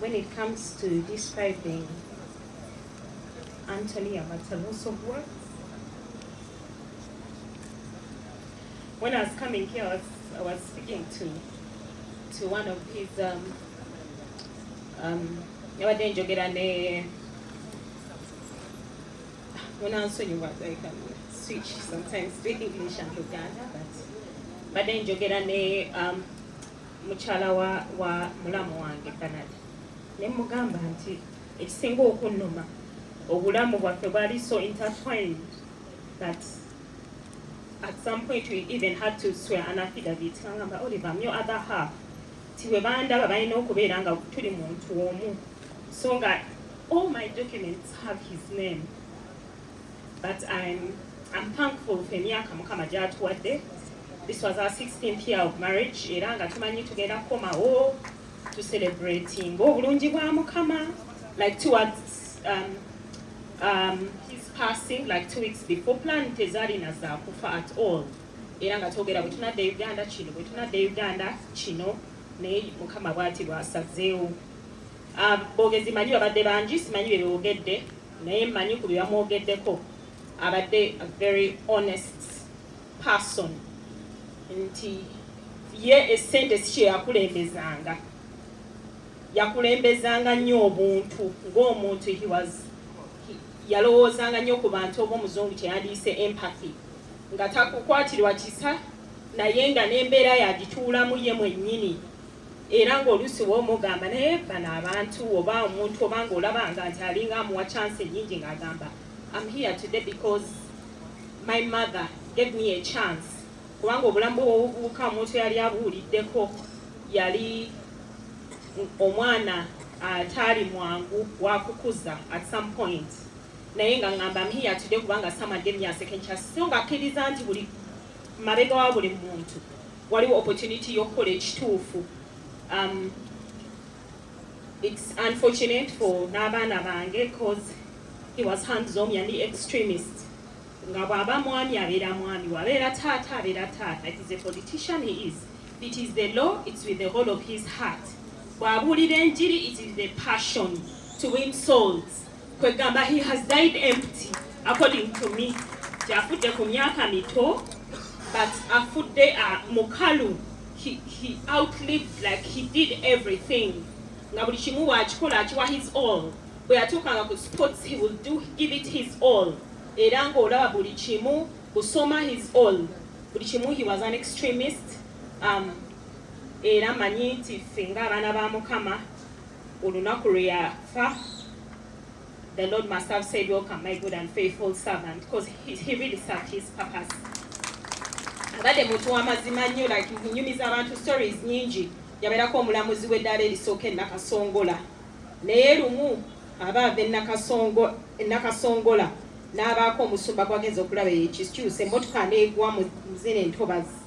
when it comes to describing Anthony of work, when I was coming here, I was, I was speaking to to one of his um, um, yabadde njogera ne like um, switch sometimes to english and luganda but badde njogera ne um, mukyala wa, wa mulamu wange canada ne mugamba nti ekisinga okunnuma obulamu bwaffe bwali so intertwined that at some point we even had to swear an affidavit. Ngamba oliver I'm your other half. Ti bwe bandaba balina okubeera nga tuli muntu omu. So nga all my documents have his name but I'm, I'm thankful for emyaka mukama gyatuwadde. This was our 16th year of marriage era nga tumanyi tugenda kukomawo to celebrating obulungi bwa mukama like towards um, um, his passing like two weeks before plan tezaalina zaakufa at all. Era nga twogera bwe tunadde uganda kino bwe tunadde uganda kino naye mukama bwati bwasazeewo. Um, boogezi manyi babadde bangi simanyi bye boogedde naye mmanyi ku bye bamwogeddeko. Abadde a very honest person. Nti ye essente si kye yakulembezanga nnyo obuntu ng'omuntu yalowoozanga nnyo ku bantu oba omuzungu kyeyandiise empathy. Nga takukwatirwa kisa naye nga n'embeera yagituulamu ye mwennyini. Era ng'oluusi woomugamba naye bano abantu oba omuntu oba ng'olabanga nti alinga amuwa chance ennyingi ng'agamba I'm here today because my mother gave me a chance kubanga obulamu bwe bwobubuuka omuntu yali abuwuliddeko yali omwana ataali mwangu wakukuza at some point. Naye nga ngamba I'm here today kubanga someone gave me a second chance. So nga akkiriza nti buli mabega wa buli muntu waliwo opportunity y'okukola ekituufu. Um, it's unfortunate for n'abaana bange cause he was hands-on yali extremist. Nga bw'aba mwami abeera mwami wabeera taata abeera taata. It is a politician he is. It is the law it's with the whole of his heart bw'abuulira enjiri it is the passion to win souls. Kwegamba he has died empty according to me. Gyafudde ku myaka mito but afudde uh, mukalu. He, he outlived like he did everything. Nga buli kimu bwakikola akiwa his all. Bwe yatuukanga ku sports he will do give it his all. Era ng'olaba buli kimu kusoma his all. Buli kimu he was an extremist. Um, era manyi nti ffe ng'abaana ba mukama olunaku lwe yafa the lord must have said welcome my good and faithful servant because he, he really served his purpose. Abadde muntu w'amazima nnyo like nyumiza abantu stories nyingi yabeerako omulamuzi w'eddaala erisooka enakasongola naye lumu abaava enakasongo- enakasongola n'abaako omusumba gwagenza okulaba ekikyusa emmotoka neegwa mu zino entobazi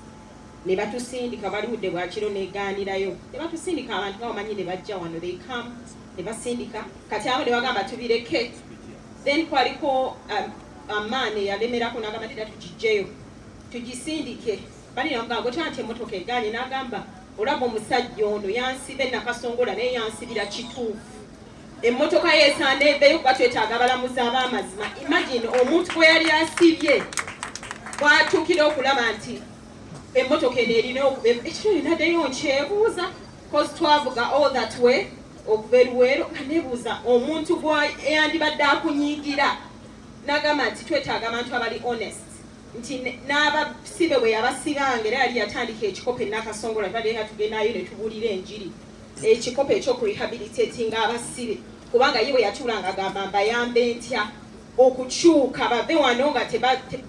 ne batusindika baliwudde bwakiro negaanirayo ne batusindika abantu nga bamanyi ne bajja wano they come ne basindika. Kati abo ne bagamba tubireke. Then kwaliko um, amaani eyalemerako n'agamba tera tugijjeyo tugisindike. Balinamugamba gotya nti emmotoka egaanye n'agamba olaba omusajja ono yansiba enakasongola naye yansibira kituufu. Emmotoka yeesaana eveyo kuba twetaaga abalamuzi ab'amazima. Imagine omuntu gwe yali asibye bwatuukira okulaba nti emmotoka eno erina okuba ekiro yenaddeyo nkyebuuza cause twavuga all that way okuva eruweero nga nebuuza omuntu gweyandibadde akunyiigira n'agamba nti twetaaga abantu abali honest nti n'abasibe bwe yabasibanga era yali yatandika ekikopo enakasongola twadeka tugendayo ne tubuulira enjiri ekikopo ekyokurehabilitatinga abasibe kubanga ye bwe yatuulanga agamba mbayambe ntya okukyuka bave wano nga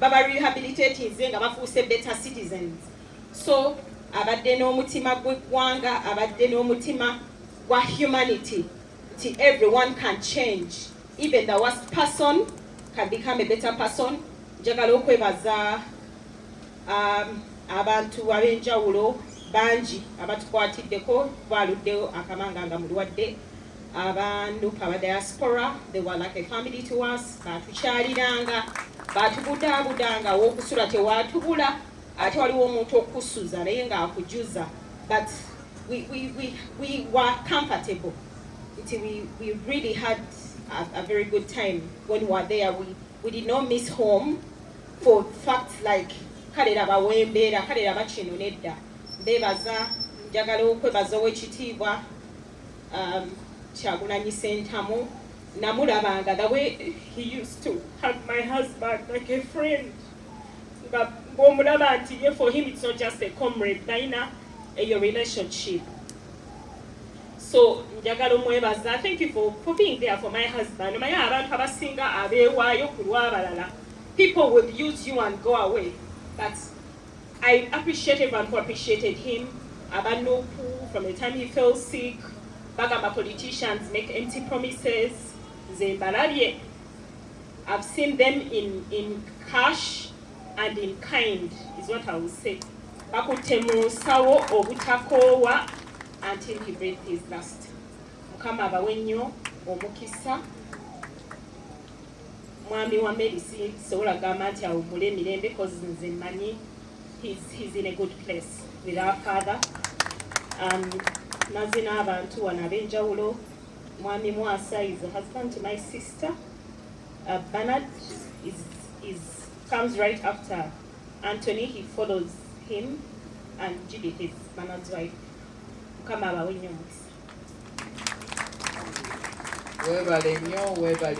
baba rehabilitatinze nga bafuuse better citizens so abadde n'omutima gw'eggwanga abadde n'omutima gwa humanity nti everyone can change. Even the worst person can become a better person. Njagala okwebaza um, abantu ab'enjawulo bangi abatukwatiddeko baluddewo akamanga nga mulwadde abanduka aba diaspora they were like a family to us batukyaliranga batubudaabudanga w'okusula tewatubula ate waliwo omuntu okusuza naye ng'akujuza but we, we, we, we were comfortable. Nti we, we really had a, a very good time. When we were there we, we did not miss home for facts like kale laba wembeera kale laba kino nedda mbeebaza njagala okwebaza owekitiibwa um, kyagulanyi sentamu namulabanga the way he used to hug my husband like a friend. Nga for him it's not just a comrade nayina eyo relationship. So thank you for, for being there for my husband. People will use you and go away but i appreciate everyone who appreciated him. From the time he fell sick bagamba politicians make empty promises. I've seen them in, in cash and in kind is what i will say. Bakutte mu nsawo obutakoowa until he breathed his last. Mukama abawe nnyo omukisa. Mwami wa merisi sobola gamba nti awummule emirembe cause nze mmanyi he's, he's in a good place with our father. Um, mazzi n'abantu wano ab'enjawulo mwami mwasa is a husband to my sister. Uh, bernard is, is, comes right after Anthony, he follows him, and Judith, his man's wife, come out webale nnyo webale